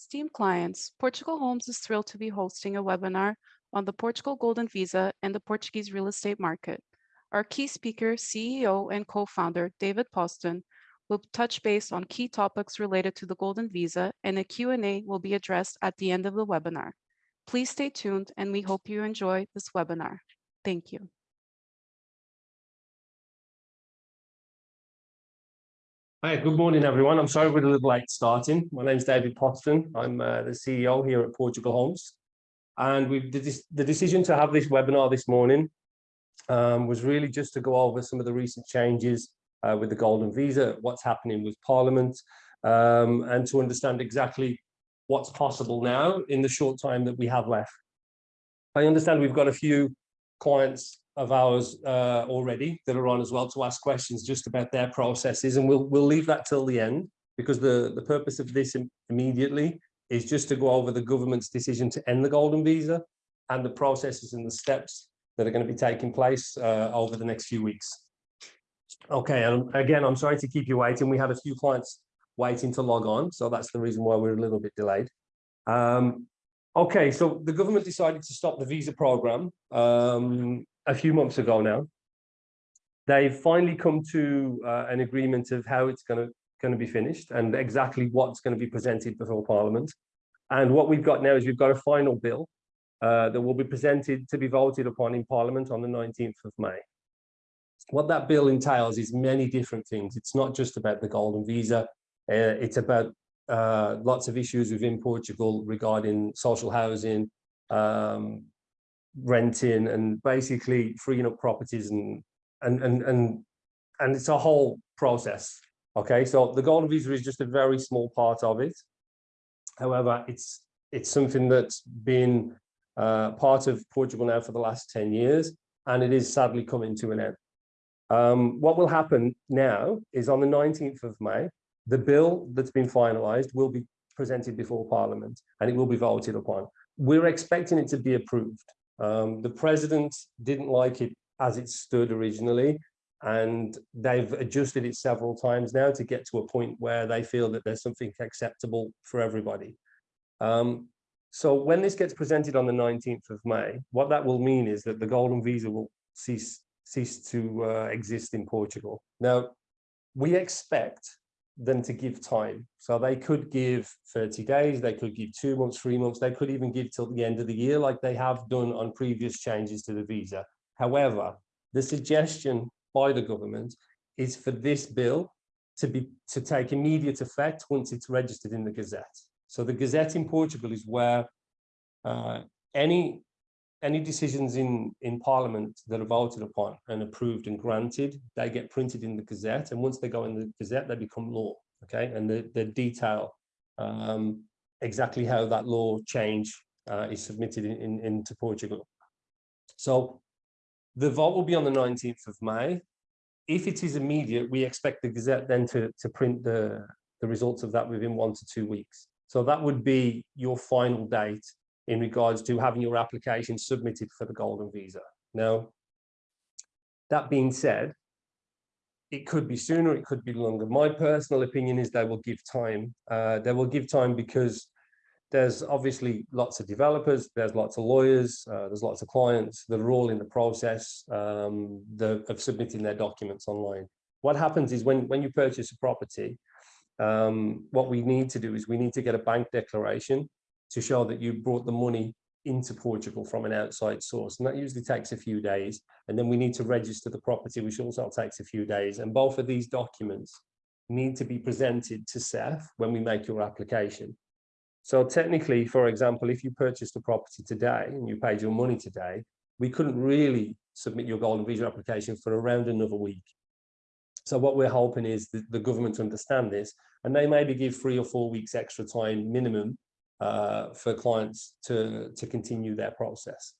Esteemed clients, Portugal Homes is thrilled to be hosting a webinar on the Portugal Golden Visa and the Portuguese real estate market. Our key speaker, CEO and co-founder David Poston, will touch base on key topics related to the Golden Visa and a Q&A will be addressed at the end of the webinar. Please stay tuned and we hope you enjoy this webinar. Thank you. Hi, good morning, everyone. I'm sorry we're a little late starting. My name is David Poston. I'm uh, the CEO here at Portugal Homes. And the, the decision to have this webinar this morning um, was really just to go over some of the recent changes uh, with the Golden Visa, what's happening with Parliament, um, and to understand exactly what's possible now in the short time that we have left. I understand we've got a few clients of ours uh, already that are on as well to ask questions just about their processes and we'll we'll leave that till the end because the the purpose of this immediately is just to go over the government's decision to end the golden visa and the processes and the steps that are going to be taking place uh, over the next few weeks. Okay, and again, I'm sorry to keep you waiting. We have a few clients waiting to log on, so that's the reason why we're a little bit delayed. Um, okay, so the government decided to stop the visa program um, a few months ago now. They've finally come to uh, an agreement of how it's going to going to be finished and exactly what's going to be presented before Parliament. And what we've got now is we've got a final bill uh, that will be presented to be voted upon in Parliament on the 19th of May. What that bill entails is many different things. It's not just about the golden visa. Uh, it's about uh, lots of issues within Portugal regarding social housing, um, renting and basically freeing up properties and and and and and it's a whole process okay? So the golden visa is just a very small part of it. However it's it's something that's been uh, part of Portugal now for the last 10 years and it is sadly coming to an end. Um, what will happen now is on the 19th of May the bill that's been finalized will be presented before parliament and it will be voted upon. We're expecting it to be approved um, the president didn't like it as it stood originally, and they've adjusted it several times now to get to a point where they feel that there's something acceptable for everybody. Um, so when this gets presented on the 19th of May, what that will mean is that the golden visa will cease cease to uh, exist in Portugal. Now, we expect them to give time. So they could give 30 days, they could give two months, three months, they could even give till the end of the year like they have done on previous changes to the visa. However, the suggestion by the government is for this bill to be to take immediate effect once it's registered in the Gazette. So the Gazette in Portugal is where uh, any any decisions in, in Parliament that are voted upon and approved and granted, they get printed in the Gazette. And once they go in the Gazette, they become law. Okay. And the, the detail um, exactly how that law change uh, is submitted in, in, into Portugal. So the vote will be on the 19th of May. If it is immediate, we expect the Gazette then to, to print the, the results of that within one to two weeks. So that would be your final date in regards to having your application submitted for the golden visa. Now, that being said, it could be sooner, it could be longer. My personal opinion is they will give time. Uh, they will give time because there's obviously lots of developers, there's lots of lawyers, uh, there's lots of clients that are all in the process um, the, of submitting their documents online. What happens is when, when you purchase a property, um, what we need to do is we need to get a bank declaration to show that you brought the money into Portugal from an outside source. And that usually takes a few days. And then we need to register the property, which also takes a few days. And both of these documents need to be presented to SEF when we make your application. So technically, for example, if you purchased a property today and you paid your money today, we couldn't really submit your golden visa application for around another week. So what we're hoping is the government to understand this and they maybe give three or four weeks extra time minimum uh, for clients to, to continue their process.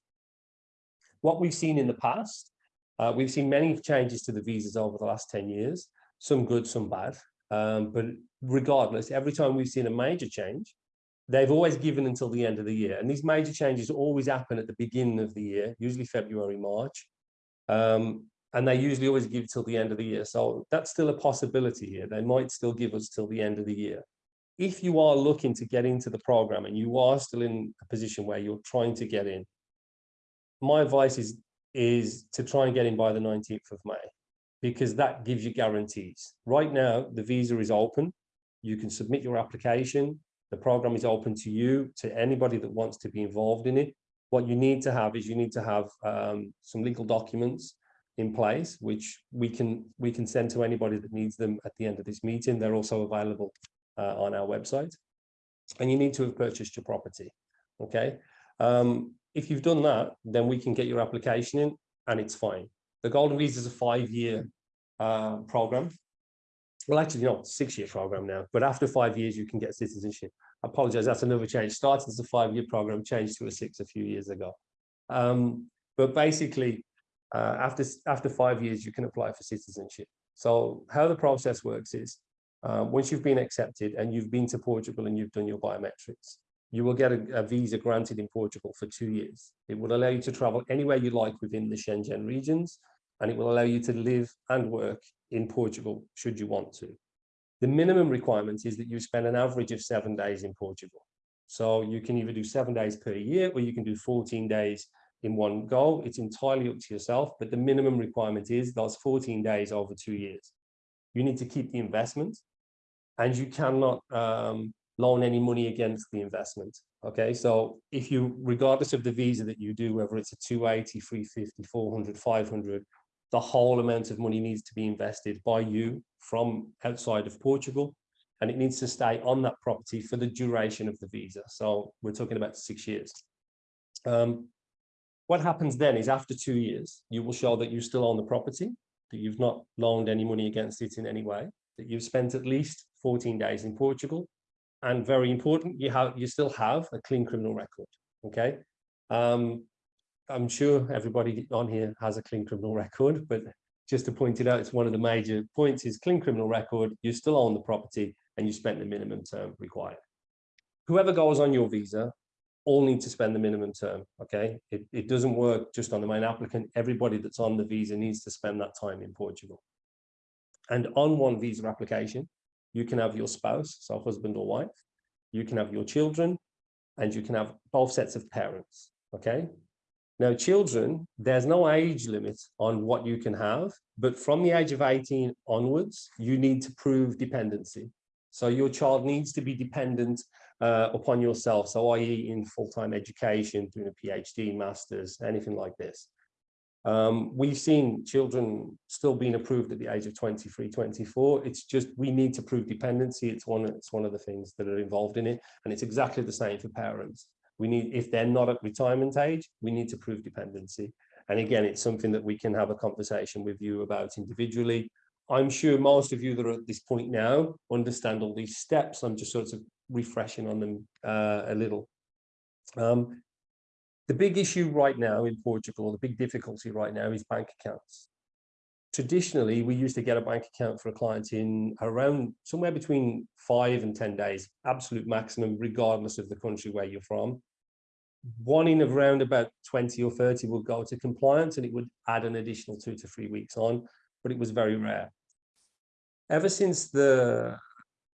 What we've seen in the past, uh, we've seen many changes to the visas over the last 10 years, some good, some bad. Um, but regardless, every time we've seen a major change, they've always given until the end of the year. And these major changes always happen at the beginning of the year, usually February, March. Um, and they usually always give till the end of the year. So that's still a possibility here. They might still give us till the end of the year. If you are looking to get into the program and you are still in a position where you're trying to get in, my advice is, is to try and get in by the 19th of May, because that gives you guarantees. Right now, the visa is open. You can submit your application. The program is open to you, to anybody that wants to be involved in it. What you need to have is you need to have um, some legal documents in place, which we can we can send to anybody that needs them at the end of this meeting. They're also available on our website. And you need to have purchased your property. Okay. Um, if you've done that, then we can get your application in and it's fine. The Golden Visa is a five-year uh, program. Well, actually, not six-year program now, but after five years, you can get citizenship. I apologize, that's another change. Started as a five-year program, changed to a six a few years ago. Um, but basically, uh, after, after five years, you can apply for citizenship. So how the process works is, uh, once you've been accepted and you've been to Portugal and you've done your biometrics, you will get a, a, visa granted in Portugal for two years. It will allow you to travel anywhere you like within the Schengen regions, and it will allow you to live and work in Portugal should you want to. The minimum requirement is that you spend an average of seven days in Portugal. So you can either do seven days per year or you can do 14 days in one go. It's entirely up to yourself, but the minimum requirement is those 14 days over two years. You need to keep the investment and you cannot um, loan any money against the investment. Okay, so if you, regardless of the visa that you do, whether it's a 280, 350, 400, 500, the whole amount of money needs to be invested by you from outside of Portugal, and it needs to stay on that property for the duration of the visa. So we're talking about six years. Um, what happens then is after two years, you will show that you still own the property, that you've not loaned any money against it in any way, that you've spent at least 14 days in Portugal, and very important, you have you still have a clean criminal record. Okay, um, I'm sure everybody on here has a clean criminal record, but just to point it out, it's one of the major points is clean criminal record. You still own the property and you spent the minimum term required. Whoever goes on your visa all need to spend the minimum term. Okay, it, it doesn't work just on the main applicant. Everybody that's on the visa needs to spend that time in Portugal. And on one visa application, you can have your spouse, so husband or wife, you can have your children, and you can have both sets of parents, okay? Now, children, there's no age limit on what you can have, but from the age of 18 onwards, you need to prove dependency. So your child needs to be dependent uh, upon yourself, so i.e. in full-time education, doing a PhD, master's, anything like this. Um, we've seen children still being approved at the age of 23, 24. It's just we need to prove dependency. It's one, it's one of the things that are involved in it. And it's exactly the same for parents. We need, if they're not at retirement age, we need to prove dependency. And again, it's something that we can have a conversation with you about individually. I'm sure most of you that are at this point now understand all these steps. I'm just sort of refreshing on them uh, a little. Um, the big issue right now in Portugal, the big difficulty right now is bank accounts. Traditionally, we used to get a bank account for a client in around somewhere between five and 10 days, absolute maximum, regardless of the country where you're from. One in around about 20 or 30 would go to compliance and it would add an additional two to three weeks on, but it was very rare. Ever since the,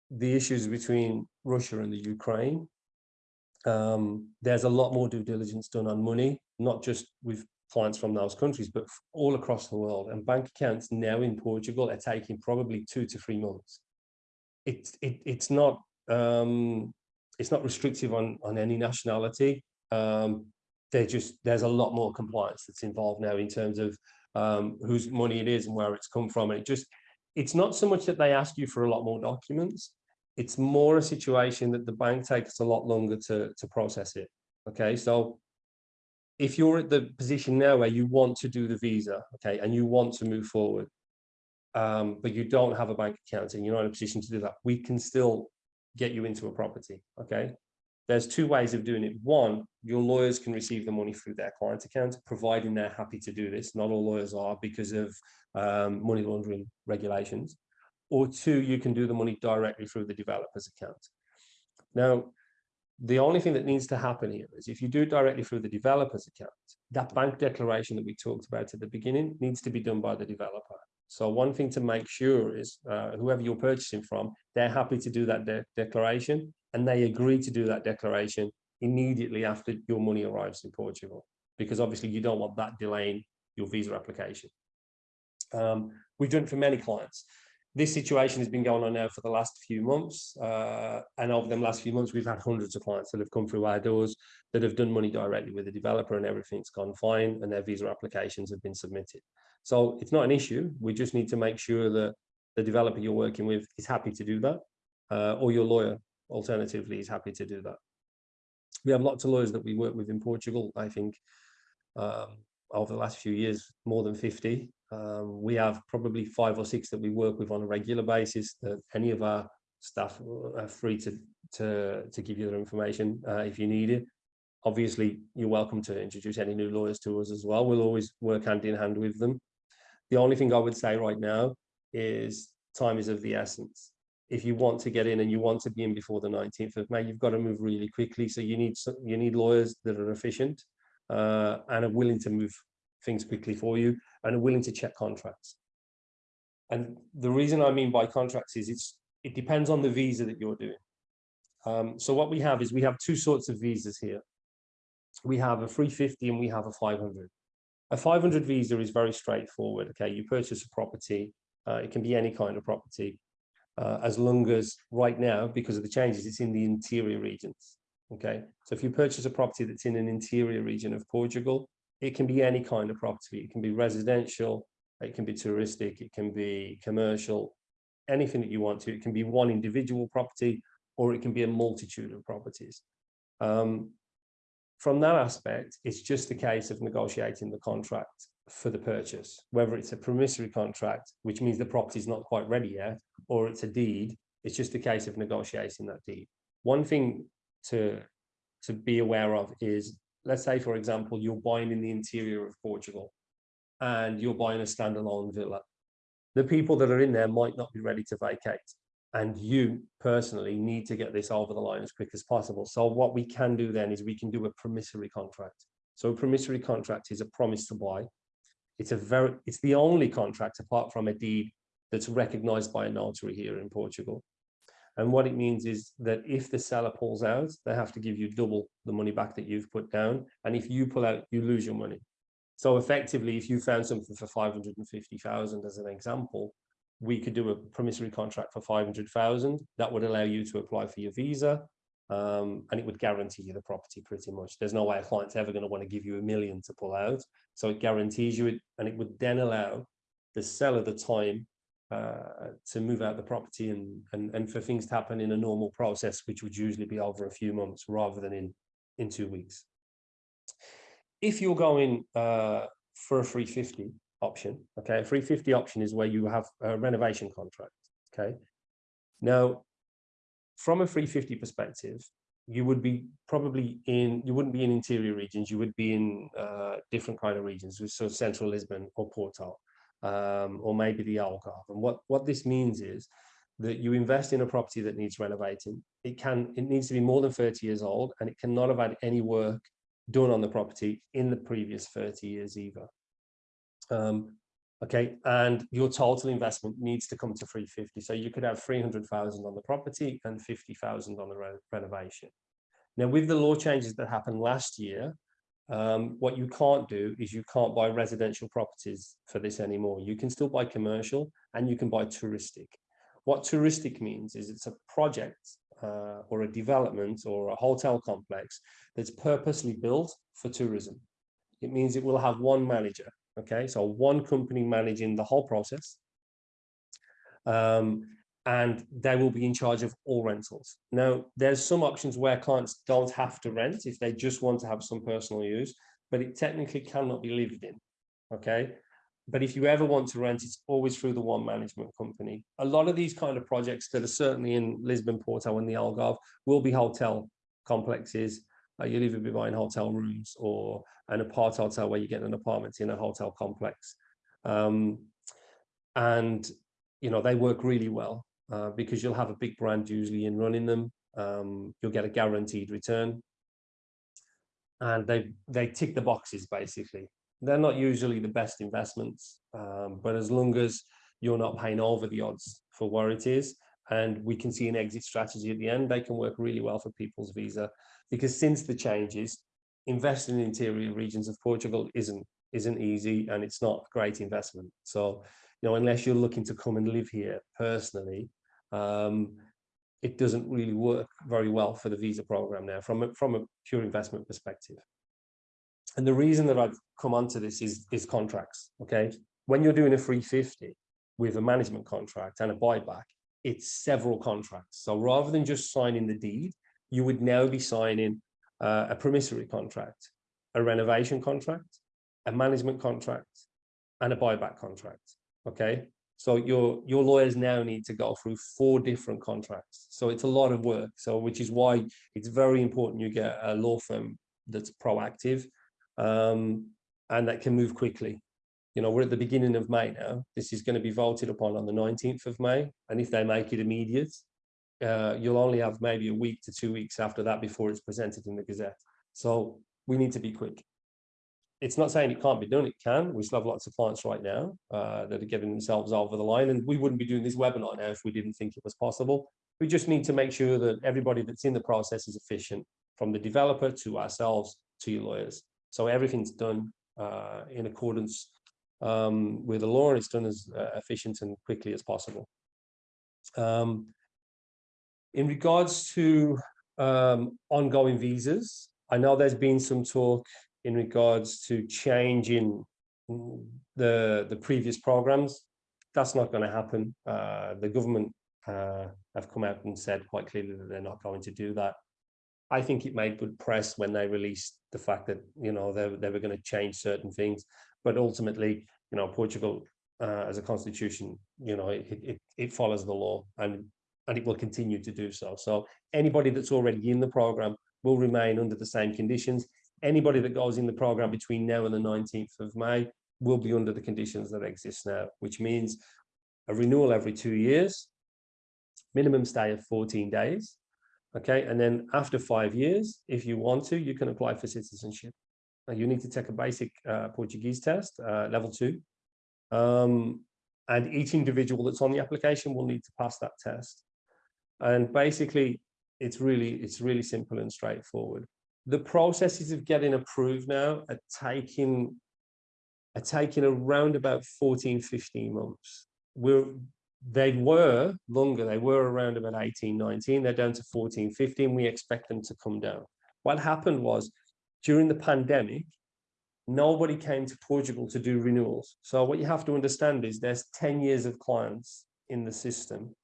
the issues between Russia and the Ukraine, um, there's a lot more due diligence done on money, not just with clients from those countries, but all across the world. And bank accounts now in Portugal are taking probably two to three months. It's it, it's not um, it's not restrictive on on any nationality. Um, they just there's a lot more compliance that's involved now in terms of um, whose money it is and where it's come from. And it just it's not so much that they ask you for a lot more documents it's more a situation that the bank takes a lot longer to, to process it. Okay, so if you're at the position now where you want to do the visa, okay, and you want to move forward, um, but you don't have a bank account and you're not in a position to do that, we can still get you into a property, okay? There's two ways of doing it. One, your lawyers can receive the money through their client account, providing they're happy to do this. Not all lawyers are because of um, money laundering regulations or two, you can do the money directly through the developer's account. Now, the only thing that needs to happen here is if you do it directly through the developer's account, that bank declaration that we talked about at the beginning needs to be done by the developer. So one thing to make sure is uh, whoever you're purchasing from, they're happy to do that de declaration and they agree to do that declaration immediately after your money arrives in Portugal, because obviously you don't want that delaying your visa application. Um, we've done it for many clients. This situation has been going on now for the last few months. Uh, and over the last few months, we've had hundreds of clients that have come through our doors that have done money directly with the developer and everything's gone fine and their visa applications have been submitted. So it's not an issue. We just need to make sure that the developer you're working with is happy to do that uh, or your lawyer alternatively is happy to do that. We have lots of lawyers that we work with in Portugal. I think um, over the last few years, more than 50. Um, we have probably five or six that we work with on a regular basis that any of our staff are free to, to, to give you their information uh, if you need it. Obviously, you're welcome to introduce any new lawyers to us as well. We'll always work hand in hand with them. The only thing I would say right now is time is of the essence. If you want to get in and you want to be in before the 19th of May, you've got to move really quickly. So you need you need lawyers that are efficient uh, and are willing to move things quickly for you and are willing to check contracts. And the reason I mean by contracts is it's it depends on the visa that you're doing. Um, so what we have is we have two sorts of visas here. We have a 350 and we have a 500. A 500 visa is very straightforward. Okay, you purchase a property. Uh, it can be any kind of property, uh, as long as right now, because of the changes, it's in the interior regions. Okay, so if you purchase a property that's in an interior region of Portugal, it can be any kind of property. It can be residential, it can be touristic, it can be commercial, anything that you want to. It can be one individual property or it can be a multitude of properties. Um, from that aspect, it's just a case of negotiating the contract for the purchase, whether it's a promissory contract, which means the property is not quite ready yet, or it's a deed, it's just a case of negotiating that deed. One thing to to be aware of is let's say for example you're buying in the interior of portugal and you're buying a standalone villa. The people that are in there might not be ready to vacate and you personally need to get this over the line as quick as possible. So what we can do then is we can do a promissory contract. So a promissory contract is a promise to buy. It's a very it's the only contract apart from a deed that's recognized by a notary here in portugal and what it means is that if the seller pulls out, they have to give you double the money back that you've put down. And if you pull out, you lose your money. So effectively, if you found something for 550,000 as an example, we could do a promissory contract for 500,000. That would allow you to apply for your visa. Um, and it would guarantee you the property pretty much. There's no way a client's ever going to want to give you a million to pull out. So it guarantees you it, and it would then allow the seller the time uh, to move out the property and, and, and for things to happen in a normal process, which would usually be over a few months rather than in, in two weeks. If you're going uh, for a 350 option, okay, a 350 option is where you have a renovation contract, okay? Now, from a 350 perspective, you would be probably in, you wouldn't be in interior regions, you would be in uh, different kind of regions, so central Lisbon or Porto um, or maybe the Algarve. And what, what this means is that you invest in a property that needs renovating. It can, it needs to be more than 30 years old and it cannot have had any work done on the property in the previous 30 years either. Um, okay, and your total investment needs to come to 350. So you could have 300,000 on the property and 50,000 on the re renovation. Now, with the law changes that happened last year, um, what you can't do is you can't buy residential properties for this anymore. You can still buy commercial and you can buy touristic. What touristic means is it's a project uh, or a development or a hotel complex that's purposely built for tourism. It means it will have one manager. Okay, so one company managing the whole process. Um, and they will be in charge of all rentals. Now, there's some options where clients don't have to rent if they just want to have some personal use, but it technically cannot be lived in, okay? But if you ever want to rent, it's always through the one management company. A lot of these kind of projects that are certainly in Lisbon, Porto and the Algarve will be hotel complexes. Uh, you'll either be buying hotel rooms or an apart hotel where you get an apartment in a hotel complex. Um, and, you know, they work really well uh, because you'll have a big brand usually in running them. Um, you'll get a guaranteed return. And they, they tick the boxes basically. They're not usually the best investments, um, but as long as you're not paying over the odds for where it is. And we can see an exit strategy at the end. They can work really well for people's visa because since the changes, investing in interior regions of Portugal isn't isn't easy and it's not a great investment. So, you know, unless you're looking to come and live here personally, um, it doesn't really work very well for the visa program now from a, from a pure investment perspective. And the reason that I've come onto this is, is contracts, okay? When you're doing a 350 with a management contract and a buyback, it's several contracts. So rather than just signing the deed, you would now be signing uh, a promissory contract, a renovation contract, a management contract, and a buyback contract. Okay, so your your lawyers now need to go through four different contracts. So it's a lot of work. So which is why it's very important you get a law firm that's proactive um, and that can move quickly. You know, we're at the beginning of May now. This is going to be voted upon on the 19th of May. And if they make it immediate, uh, you'll only have maybe a week to two weeks after that before it's presented in the Gazette. So we need to be quick. It's not saying it can't be done, it can. We still have lots of clients right now uh, that are getting themselves over the line and we wouldn't be doing this webinar now if we didn't think it was possible. We just need to make sure that everybody that's in the process is efficient from the developer to ourselves to your lawyers. So everything's done uh, in accordance um, with the law and it's done as uh, efficient and quickly as possible. Um, in regards to um, ongoing visas, I know there's been some talk in regards to changing the, the previous programs. That's not going to happen. Uh, the government uh, have come out and said quite clearly that they're not going to do that. I think it made good press when they released the fact that, you know, they, they were going to change certain things. But ultimately, you know, Portugal uh, as a constitution, you know, it, it, it follows the law and and it will continue to do so. So anybody that's already in the program will remain under the same conditions. Anybody that goes in the program between now and the 19th of May will be under the conditions that exist now, which means a renewal every two years, minimum stay of 14 days. Okay, and then after five years, if you want to, you can apply for citizenship. Now you need to take a basic uh, Portuguese test, uh, level two. Um, and each individual that's on the application will need to pass that test. And basically, it's really, it's really simple and straightforward. The processes of getting approved now are taking, are taking around about 14, 15 months. We're, they were longer, they were around about 18, 19, they're down to 14, 15, we expect them to come down. What happened was, during the pandemic, nobody came to Portugal to do renewals. So what you have to understand is there's 10 years of clients in the system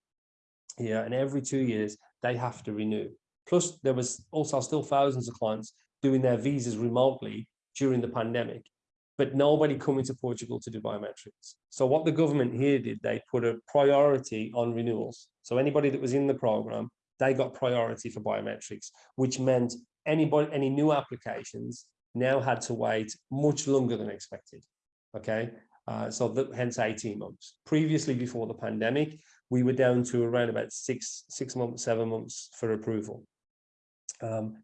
here and every two years they have to renew. Plus there was also still thousands of clients doing their visas remotely during the pandemic, but nobody coming to Portugal to do biometrics. So what the government here did, they put a priority on renewals. So anybody that was in the program, they got priority for biometrics, which meant anybody, any new applications now had to wait much longer than expected. Okay, uh, so hence 18 months. Previously, before the pandemic, we were down to around about six, six months, seven months for approval. Um,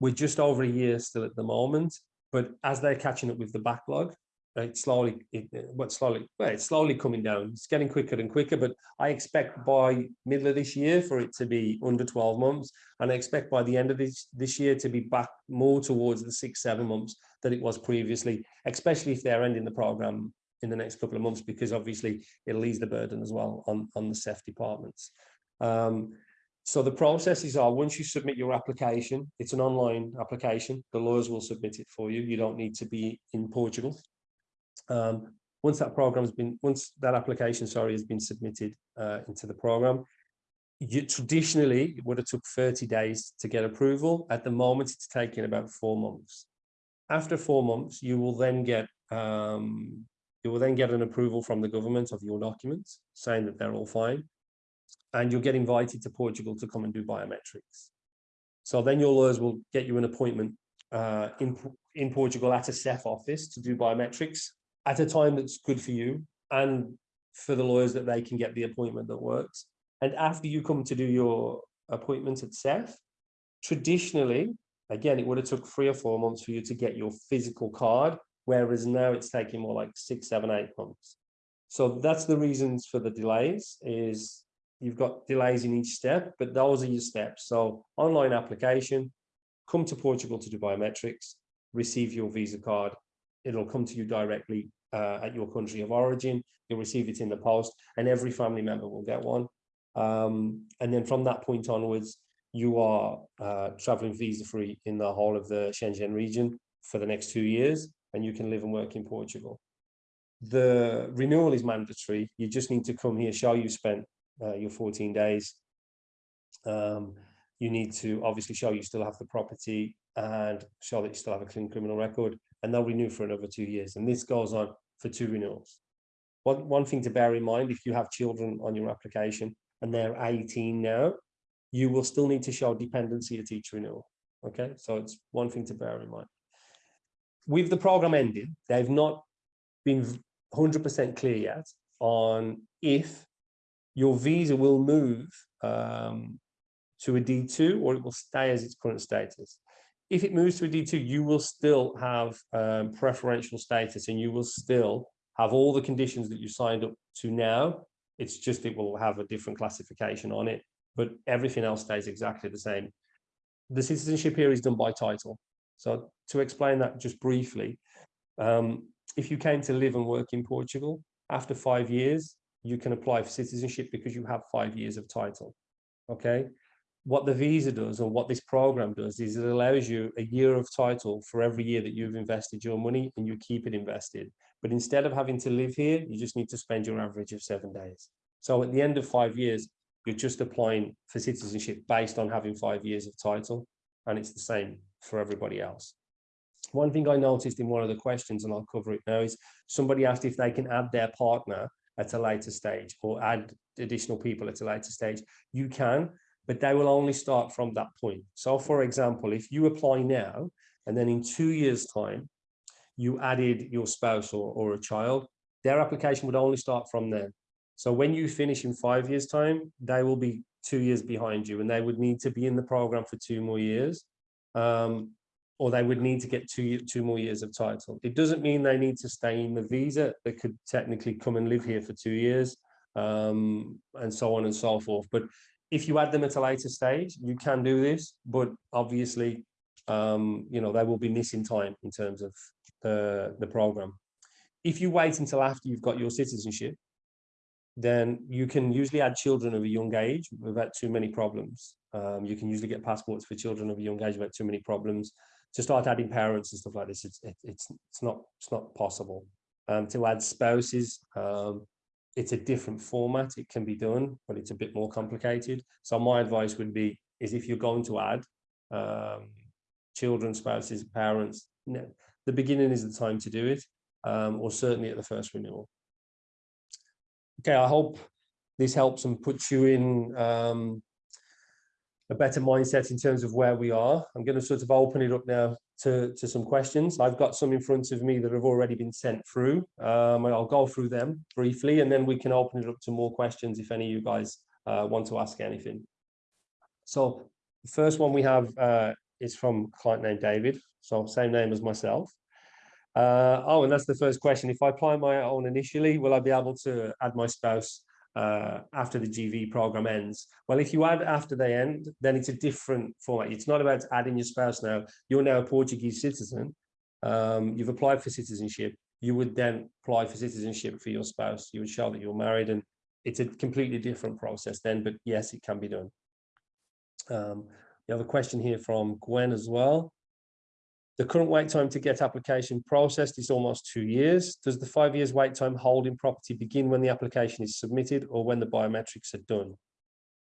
we're just over a year still at the moment, but as they're catching up with the backlog, it's slowly, it, what slowly, well, it's slowly coming down. It's getting quicker and quicker, but I expect by middle of this year for it to be under 12 months. And I expect by the end of this, this year to be back more towards the six, seven months that it was previously, especially if they're ending the program in the next couple of months because obviously it'll ease the burden as well on, on the SEF departments. Um, so the processes are once you submit your application, it's an online application, the lawyers will submit it for you. You don't need to be in Portugal. Um, once that program has been, once that application, sorry, has been submitted uh, into the program, you, traditionally it would have took 30 days to get approval. At the moment, it's taking about four months. After four months, you will then get um, you will then get an approval from the government of your documents saying that they're all fine. And you'll get invited to Portugal to come and do biometrics. So then your lawyers will get you an appointment uh, in, in Portugal at a SEF office to do biometrics at a time that's good for you and for the lawyers that they can get the appointment that works. And after you come to do your appointment at SEF, traditionally, again, it would have took three or four months for you to get your physical card whereas now it's taking more like six, seven, eight months. So that's the reasons for the delays is you've got delays in each step, but those are your steps. So online application, come to Portugal to do biometrics, receive your visa card. It'll come to you directly uh, at your country of origin. You'll receive it in the post and every family member will get one. Um, and then from that point onwards, you are uh, traveling visa free in the whole of the Schengen region for the next two years, and you can live and work in Portugal. The renewal is mandatory. You just need to come here, show you spent uh, your 14 days. Um, you need to obviously show you still have the property and show that you still have a clean criminal record, and they'll renew for another two years. And this goes on for two renewals. One, one thing to bear in mind, if you have children on your application and they're 18 now, you will still need to show dependency at each renewal. Okay, so it's one thing to bear in mind. With the program ended, they've not been 100% clear yet on if your visa will move um, to a D2 or it will stay as its current status. If it moves to a D2, you will still have um, preferential status and you will still have all the conditions that you signed up to now. It's just it will have a different classification on it but everything else stays exactly the same. The citizenship here is done by title. So to explain that just briefly, um, if you came to live and work in Portugal, after five years, you can apply for citizenship because you have five years of title. Okay. What the visa does or what this program does is it allows you a year of title for every year that you've invested your money and you keep it invested. But instead of having to live here, you just need to spend your average of seven days. So at the end of five years, you're just applying for citizenship based on having five years of title and it's the same for everybody else one thing i noticed in one of the questions and i'll cover it now is somebody asked if they can add their partner at a later stage or add additional people at a later stage you can but they will only start from that point so for example if you apply now and then in two years time you added your spouse or, or a child their application would only start from then so when you finish in five years time, they will be two years behind you and they would need to be in the program for two more years. Um, or they would need to get two, two more years of title. It doesn't mean they need to stay in the visa. They could technically come and live here for two years um, and so on and so forth. But if you add them at a later stage, you can do this, but obviously, um, you know, they will be missing time in terms of the, the program. If you wait until after you've got your citizenship, then you can usually add children of a young age without too many problems. Um, you can usually get passports for children of a young age without too many problems. To start adding parents and stuff like this, it's it, it's it's not it's not possible. Um, to add spouses, um, it's a different format. It can be done, but it's a bit more complicated. So my advice would be is if you're going to add um, children, spouses, parents, the beginning is the time to do it, um, or certainly at the first renewal okay, I hope this helps and puts you in um, a better mindset in terms of where we are. I'm going to sort of open it up now to, to some questions. I've got some in front of me that have already been sent through. Um, I'll go through them briefly and then we can open it up to more questions if any of you guys uh, want to ask anything. So the first one we have uh, is from client named David. So same name as myself. Uh, oh, and that's the first question. If I apply my own initially, will I be able to add my spouse uh, after the GV program ends? Well, if you add after they end, then it's a different format. It's not about adding your spouse now. You're now a Portuguese citizen. Um, you've applied for citizenship. You would then apply for citizenship for your spouse. You would show that you're married and it's a completely different process then, but yes, it can be done. Um, you have a question here from Gwen as well. The current wait time to get application processed is almost two years. Does the five years wait time holding property begin when the application is submitted or when the biometrics are done?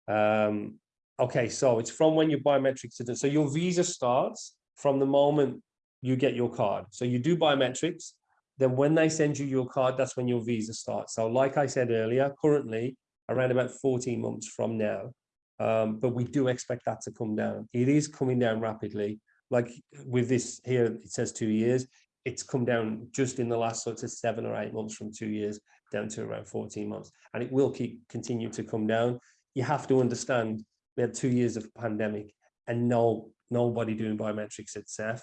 Um, okay, so it's from when your biometrics are done. So your visa starts from the moment you get your card. So you do biometrics, then when they send you your card, that's when your visa starts. So like I said earlier, currently around about 14 months from now, um, but we do expect that to come down. It is coming down rapidly like with this here, it says two years. It's come down just in the last sort of seven or eight months from two years down to around 14 months. And it will keep continue to come down. You have to understand we had two years of pandemic and no nobody doing biometrics at SEF.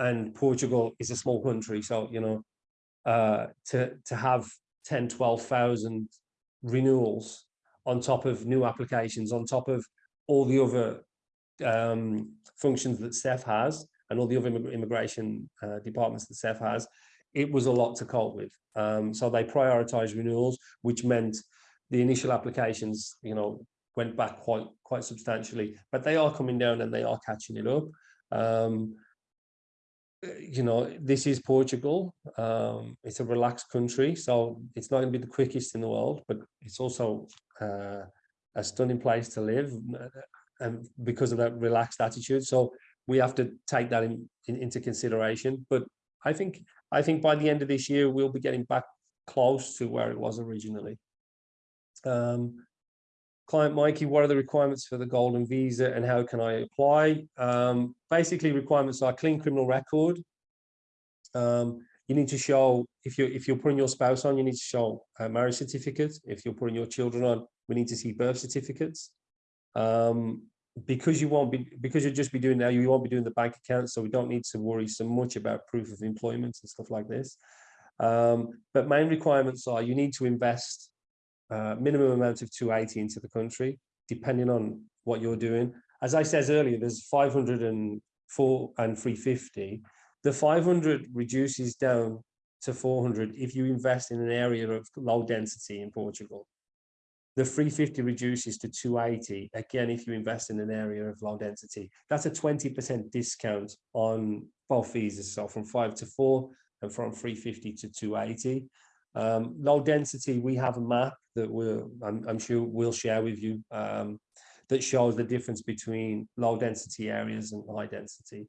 And Portugal is a small country. So, you know, uh, to, to have 10, 12,000 renewals on top of new applications, on top of all the other um, functions that SEF has and all the other immigration uh, departments that SEF has, it was a lot to cope with. Um, so they prioritized renewals, which meant the initial applications, you know, went back quite quite substantially, but they are coming down and they are catching it up. Um, uh, you know, this is Portugal. Um, it's a relaxed country, so it's not going to be the quickest in the world, but it's also uh, a stunning place to live, and because of that relaxed attitude. So we have to take that in, in, into consideration. But I think I think by the end of this year we'll be getting back close to where it was originally. Um, client Mikey, what are the requirements for the golden visa and how can I apply? Um, basically requirements are clean criminal record. Um, you need to show, if you're, if you're putting your spouse on, you need to show a marriage certificate. If you're putting your children on, we need to see birth certificates. Um, because you won't be, because you'll just be doing now, you won't be doing the bank account, so we don't need to worry so much about proof of employment and stuff like this. Um, but main requirements are you need to invest uh, minimum amount of 280 into the country, depending on what you're doing. As I said earlier, there's 504 and 350. The 500 reduces down to 400 if you invest in an area of low density in Portugal. The 350 reduces to 280, again, if you invest in an area of low density. That's a 20% discount on both visas, so from five to four and from 350 to 280. Um, low density, we have a map that we'll, I'm, I'm sure we'll share with you um, that shows the difference between low density areas and high density.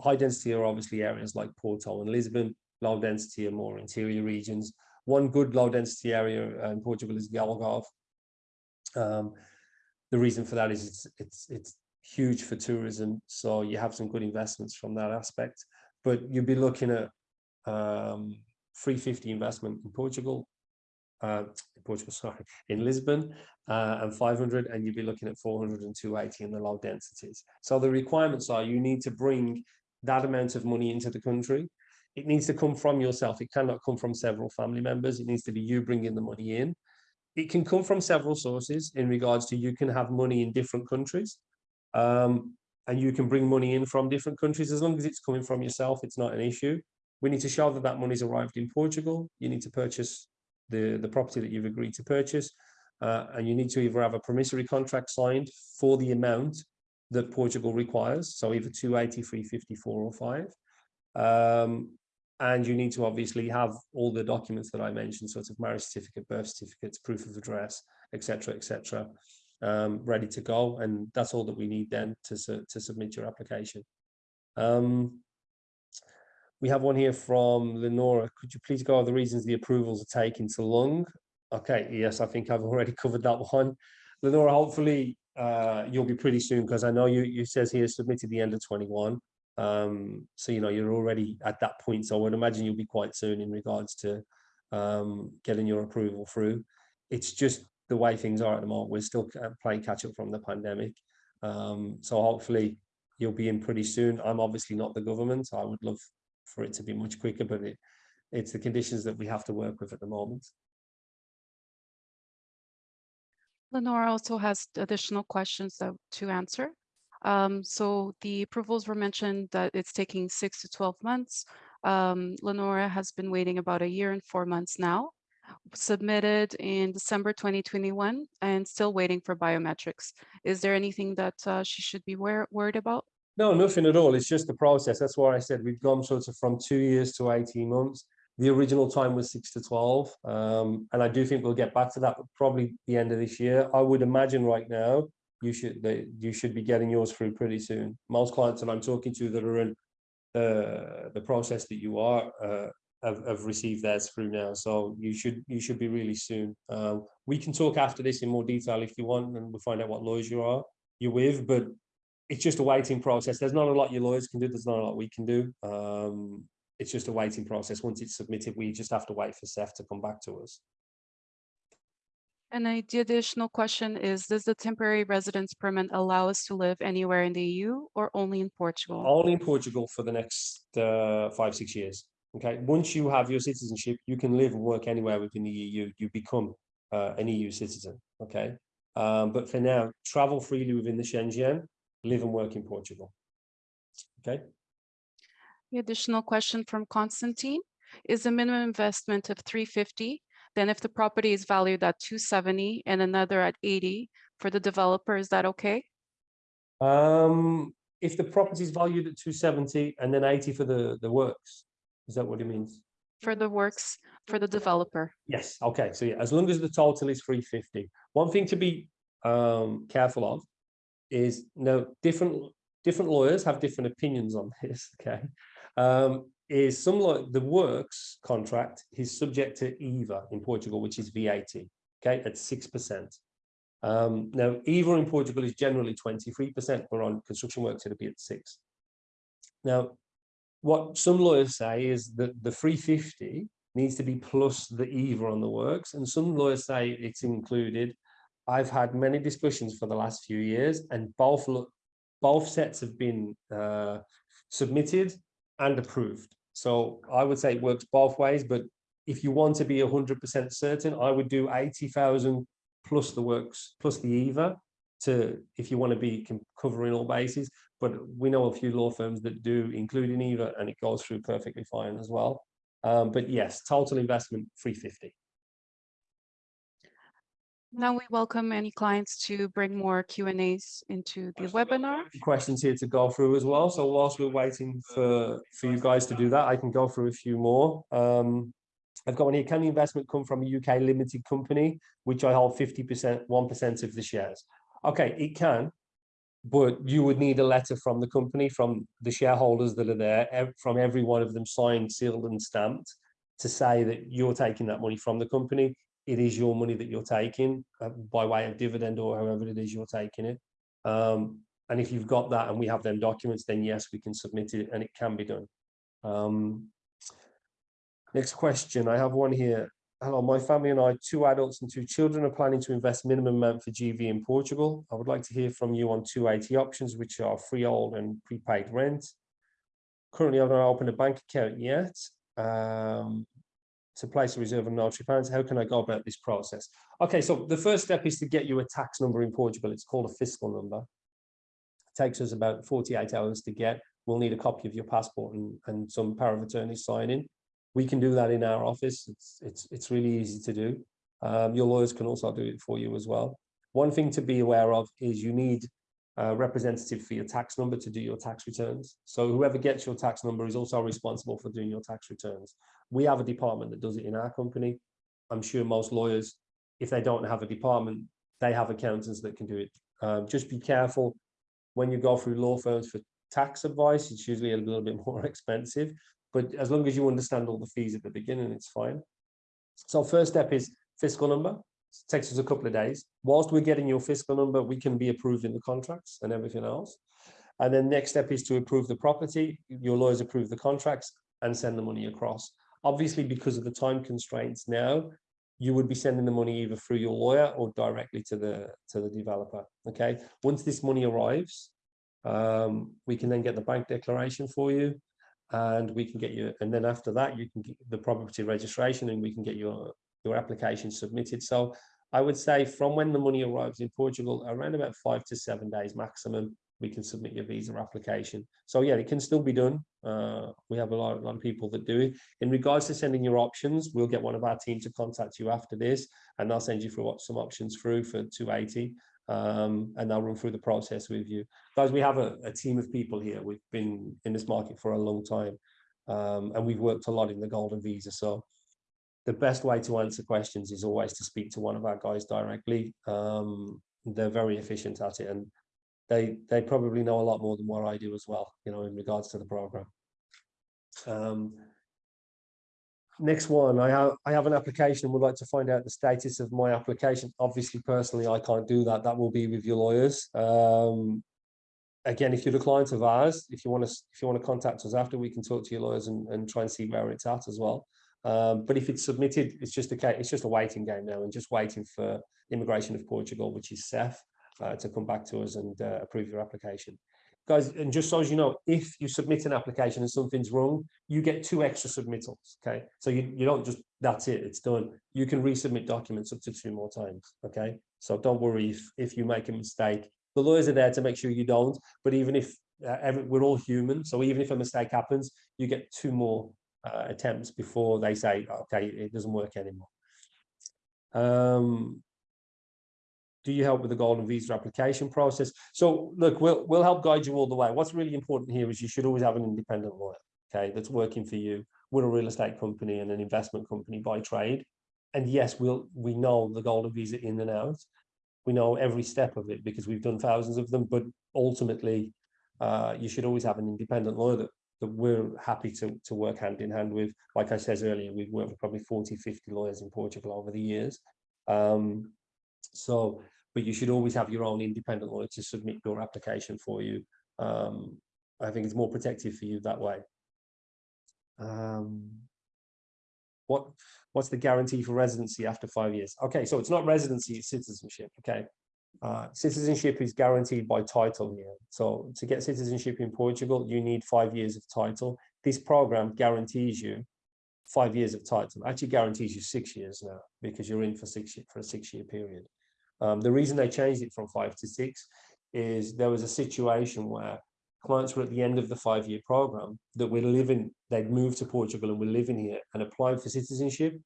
High density are obviously areas like Porto and Lisbon. Low density are more interior regions. One good low density area in Portugal is Algarve. Um, the reason for that is it's, it's, it's huge for tourism. So you have some good investments from that aspect, but you'd be looking at um, 350 investment in Portugal, uh, in Portugal, sorry, in Lisbon, uh, and 500, and you'd be looking at 400 and 280 in the low densities. So the requirements are you need to bring that amount of money into the country. It needs to come from yourself. It cannot come from several family members. It needs to be you bringing the money in. It can come from several sources in regards to you can have money in different countries. Um, and you can bring money in from different countries as long as it's coming from yourself. It's not an issue. We need to show that that money's arrived in Portugal. You need to purchase the, the property that you've agreed to purchase. Uh, and you need to either have a promissory contract signed for the amount that Portugal requires. So either 280, 350, 405. Um, and you need to obviously have all the documents that I mentioned, sort of marriage certificate, birth certificates, proof of address, etc., etc., um, ready to go. And that's all that we need then to, to submit your application. Um, we have one here from Lenora. Could you please go over the reasons the approvals are taking so long? Okay, yes, I think I've already covered that one. Lenora, hopefully uh, you'll be pretty soon because I know you, you says here submitted the end of 21. Um, so, you know, you're already at that point. So I would imagine you'll be quite soon in regards to um, getting your approval through. It's just the way things are at the moment. We're still playing catch up from the pandemic. Um, so hopefully you'll be in pretty soon. I'm obviously not the government. I would love for it to be much quicker, but it, it's the conditions that we have to work with at the moment. Lenora also has additional questions to answer. Um, so the approvals were mentioned that it's taking six to 12 months. Um, Lenora has been waiting about a year and four months now, submitted in December 2021 and still waiting for biometrics. Is there anything that uh, she should be wor worried about? No, nothing at all. It's just the process. That's why I said we've gone sort of from two years to 18 months. The original time was six to 12. Um, and I do think we'll get back to that probably the end of this year. I would imagine right now you should they, you should be getting yours through pretty soon. Most clients that I'm talking to that are in uh, the process that you are uh, have, have received theirs through now. So you should you should be really soon. Um, we can talk after this in more detail if you want, and we'll find out what lawyers you are you're with. But it's just a waiting process. There's not a lot your lawyers can do. There's not a lot we can do. Um, it's just a waiting process. Once it's submitted, we just have to wait for SEF to come back to us. And I, the additional question is, does the temporary residence permit allow us to live anywhere in the EU or only in Portugal? Only in Portugal for the next uh, five, six years. Okay, once you have your citizenship, you can live and work anywhere within the EU. You become uh, an EU citizen. Okay, um, but for now, travel freely within the Schengen, live and work in Portugal. Okay, The additional question from Constantine, is the minimum investment of three fifty? Then if the property is valued at two seventy and another at eighty for the developer, is that okay? um, if the property is valued at two seventy and then eighty for the the works, is that what it means? For the works for the developer? Yes, okay, so yeah, as long as the total is three fifty. One thing to be um careful of is no different different lawyers have different opinions on this, okay? Um, is some law the works contract is subject to IVA in Portugal, which is VAT, okay, at six percent. Um, now IVA in Portugal is generally twenty-three percent, but on construction works it'll be at six. Now, what some lawyers say is that the three fifty needs to be plus the EVA on the works, and some lawyers say it's included. I've had many discussions for the last few years, and both both sets have been uh, submitted and approved. So I would say it works both ways, but if you want to be hundred percent certain, I would do eighty thousand plus the works, plus the IVA to, if you want to be covering all bases. But we know a few law firms that do include an IVA and it goes through perfectly fine as well. Um, but yes, total investment three fifty. Now we welcome any clients to bring more Q and As into the webinar. Questions here to go through as well. So whilst we're waiting for, for you guys to do that, I can go through a few more. Um, I've got one here. Can the investment come from a UK limited company, which I hold fifty percent, one percent of the shares? Okay, it can. But you would need a letter from the company, from the shareholders that are there, from every one of them signed, sealed and stamped to say that you're taking that money from the company. It is your money that you're taking uh, by way of dividend or however it is you're taking it. Um, and if you've got that and we have them documents, then yes, we can submit it and it can be done. Um, next question, I have one here. Hello, my family and I, two adults and two children are planning to invest minimum amount for GV in Portugal. I would like to hear from you on two eighty options, which are freehold and prepaid rent. Currently, I've not opened a bank account yet. Um, to place a reserve on notary plans, how can I go about this process? Okay, so the first step is to get you a tax number in Portugal. It's called a fiscal number. It takes us about forty-eight hours to get. We'll need a copy of your passport and, and some power of attorney signing. We can do that in our office. It's, it's, it's really easy to do. Um, your lawyers can also do it for you as well. One thing to be aware of is you need a representative for your tax number to do your tax returns. So whoever gets your tax number is also responsible for doing your tax returns. We have a department that does it in our company. I'm sure most lawyers, if they don't have a department, they have accountants that can do it. Um, just be careful when you go through law firms for tax advice, it's usually a little bit more expensive, but as long as you understand all the fees at the beginning, it's fine. So first step is fiscal number. Takes us a couple of days. Whilst we're getting your fiscal number, we can be approving the contracts and everything else. And then next step is to approve the property. Your lawyers approve the contracts and send the money across. Obviously, because of the time constraints now, you would be sending the money either through your lawyer or directly to the to the developer. Okay. Once this money arrives, um, we can then get the bank declaration for you, and we can get you. And then after that, you can get the property registration, and we can get your your application submitted. So I would say from when the money arrives in Portugal, around about five to seven days maximum, we can submit your visa application. So yeah, it can still be done. Uh, we have a lot, a lot of people that do it. In regards to sending your options, we'll get one of our team to contact you after this, and they'll send you through what some options through for 280. Um, and they'll run through the process with you. Guys, we have a, a team of people here. We've been in this market for a long time, um, and we've worked a lot in the golden visa. So the best way to answer questions is always to speak to one of our guys directly. Um, they're very efficient at it, and they they probably know a lot more than what I do as well, you know, in regards to the program. Um, next one, I have I have an application and would like to find out the status of my application. Obviously, personally, I can't do that. That will be with your lawyers. Um, again, if you're the client of ours, if you want to if you want to contact us after, we can talk to your lawyers and, and try and see where it's at as well. Um, but if it's submitted, it's just a it's just a waiting game now and just waiting for immigration of Portugal, which is SEF. uh, to come back to us and uh, approve your application. Guys, and just so as you know, if you submit an application and something's wrong, you get two extra submittals, okay? So you, you don't just, that's it, it's done. You can resubmit documents up to two more times, okay? So don't worry if, if you make a mistake. The lawyers are there to make sure you don't, but even if, uh, every, we're all human, so even if a mistake happens, you get two more uh, attempts before they say, okay, it doesn't work anymore. Um, do you help with the golden visa application process? So look, we'll we'll help guide you all the way. What's really important here is you should always have an independent lawyer, okay, that's working for you. We're a real estate company and an investment company by trade. And yes, we'll we know the golden visa in and out. We know every step of it because we've done thousands of them, but ultimately uh, you should always have an independent lawyer that, that we're happy to, to work hand in hand with. Like I said earlier, we've worked with probably 40, 50 lawyers in Portugal over the years. Um, so, but you should always have your own independent lawyer to submit your application for you. Um, I think it's more protective for you that way. Um, what what's the guarantee for residency after five years? Okay, so it's not residency, it's citizenship. Okay, uh, citizenship is guaranteed by title here. So to get citizenship in Portugal, you need five years of title. This program guarantees you five years of title. Actually guarantees you six years now because you're in for six for a six-year period. Um, the reason they changed it from five to six is there was a situation where clients were at the end of the five-year program that were living, they'd moved to Portugal and were living here and applied for citizenship.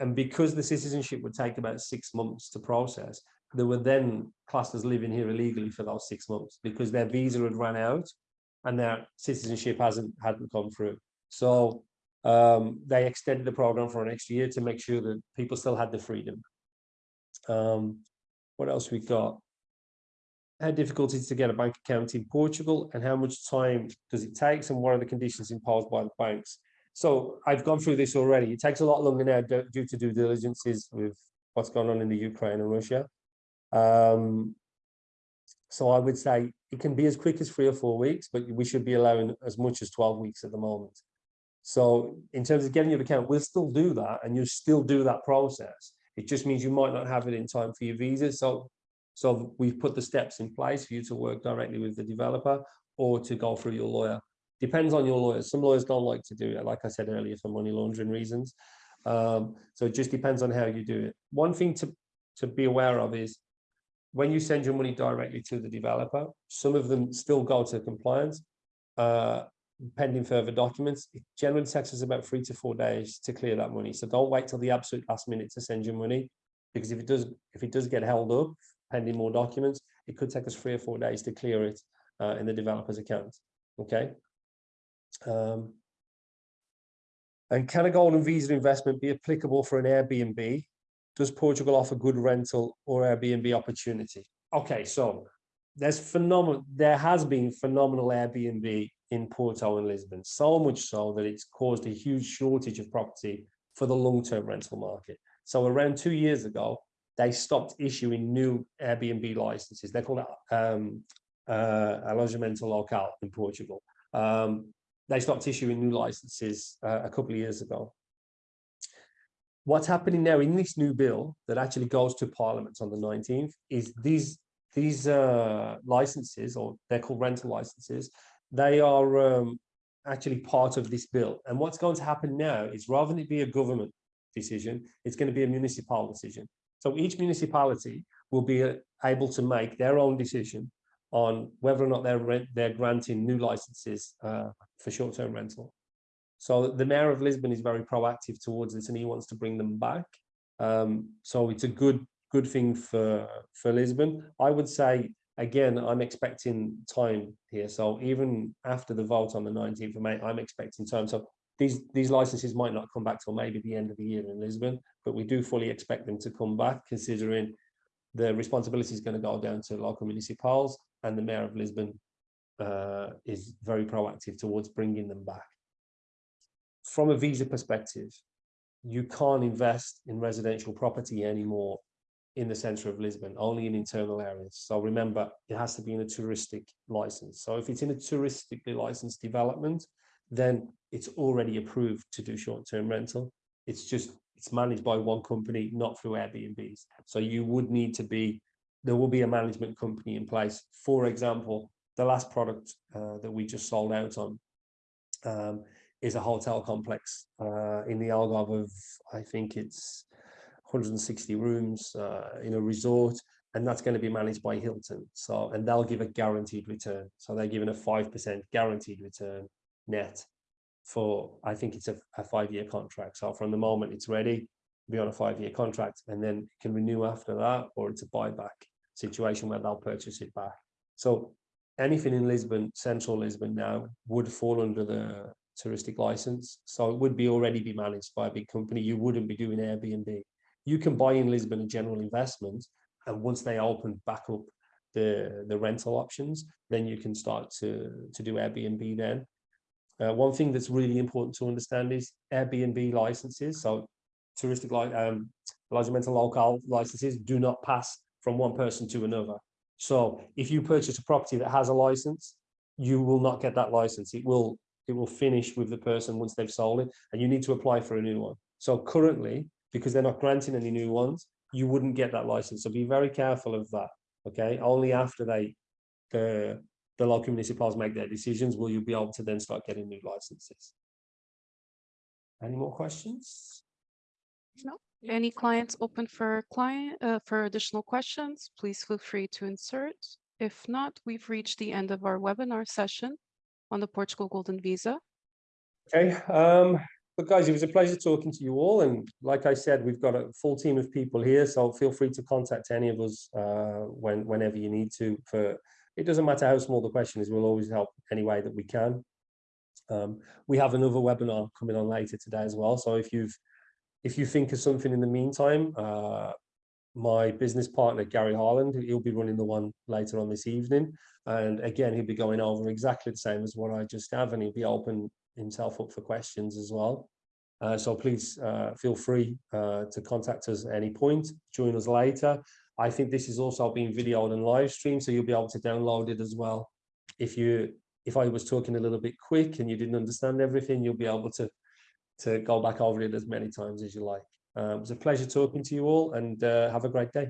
And because the citizenship would take about six months to process, they were then classed as living here illegally for those six months because their visa had run out and their citizenship hasn't hadn't come through. So um, they extended the program for an extra year to make sure that people still had the freedom. Um, what else we got? How difficult is it to get a bank account in Portugal and how much time does it take and what are the conditions imposed by the banks? So I've gone through this already. It takes a lot longer now due to due diligences with what's going on in the Ukraine and Russia. Um, so I would say it can be as quick as three or four weeks, but we should be allowing as much as 12 weeks at the moment. So in terms of getting your account, we'll still do that and you'll still do that process. It just means you might not have it in time for your visa. So, so we've put the steps in place for you to work directly with the developer or to go through your lawyer. Depends on your lawyer. Some lawyers don't like to do it, like I said earlier, for money laundering reasons. Um, so it just depends on how you do it. One thing to, to be aware of is when you send your money directly to the developer, some of them still go to compliance, uh, pending further documents. It generally takes us about three to four days to clear that money. So don't wait till the absolute last minute to send your money, because if it does, if it does get held up pending more documents, it could take us three or four days to clear it uh, in the developer's account. Okay. Um, and can a golden visa investment be applicable for an Airbnb does Portugal offer good rental or Airbnb opportunity? Okay, so there's phenomenal, there has been phenomenal Airbnb in Porto and Lisbon, so much so that it's caused a huge shortage of property for the long-term rental market. So around two years ago, they stopped issuing new Airbnb licenses. They're called um, uh, alojamento local in Portugal. Um, they stopped issuing new licenses uh, a couple of years ago what's happening now in this new bill that actually goes to Parliament on the 19th is these these uh, licenses, or they're called rental licenses, they are um, actually part of this bill. And what's going to happen now is rather than it be a government decision, it's going to be a municipal decision. So each municipality will be uh, able to make their own decision on whether or not they're, they're granting new licenses uh, for short-term rental. So the mayor of Lisbon is very proactive towards this and he wants to bring them back. Um, so it's a good good thing for for Lisbon. I would say again, I'm expecting time here. So even after the vote on the 19th of May, I'm expecting time. So these these licenses might not come back till maybe the end of the year in Lisbon, but we do fully expect them to come back, considering the responsibility is going to go down to local municipals, and the mayor of Lisbon uh, is very proactive towards bringing them back from a visa perspective, you can't invest in residential property anymore in the center of Lisbon, only in internal areas. So remember, it has to be in a touristic license. So if it's in a touristically licensed development, then it's already approved to do short-term rental. It's just, it's managed by one company, not through Airbnbs. So you would need to be there will be a management company in place. For example, the last product uh, that we just sold out on um, is a hotel complex uh, in the Algarve of, I think it's 160 rooms uh, in a resort, and that's going to be managed by Hilton. So, and they'll give a guaranteed return. So they're giving a 5% guaranteed return net for, I think it's a, a five-year contract. So from the moment it's ready, be on a five-year contract, and then can renew after that, or it's a buyback situation where they'll purchase it back. So anything in Lisbon, central Lisbon now would fall under the touristic license. So it would be already be managed by a big company. You wouldn't be doing Airbnb. You can buy in Lisbon a general investment. And once they open back up the, the rental options, then you can start to, to do Airbnb then. Uh, one thing that's really important to understand is Airbnb licenses. So touristic like um, mental local licenses do not pass from one person to another. So if you purchase a property that has a license, you will not get that license. It will it will finish with the person once they've sold it, and you need to apply for a new one. So currently, because they're not granting any new ones, you wouldn't get that license. So be very careful of that. Okay, only after they the the local municipalities make their decisions will you be able to then start getting new licenses. Any more questions? No. Any clients open for client uh, for additional questions, please feel free to insert. If not, we've reached the end of our webinar session on the Portugal Golden Visa. Okay, um, but guys, it was a pleasure talking to you all. And like I said, we've got a full team of people here, so feel free to contact any of us uh, when whenever you need to. For it doesn't matter how small the question is, we'll always help any way that we can. Um, we have another webinar coming on later today as well. So if you've if you think of something in the meantime, uh, my business partner, Gary Harland, he'll be running the one later on this evening. And again, he'll be going over exactly the same as what I just have, and he'll be open himself up for questions as well. Uh, so please uh, feel free uh, to contact us at any point, join us later. I think this is also being videoed and live streamed, so you'll be able to download it as well. If you, if I was talking a little bit quick and you didn't understand everything, you'll be able to to go back over it as many times as you like. Uh, it was a pleasure talking to you all and uh, have a great day.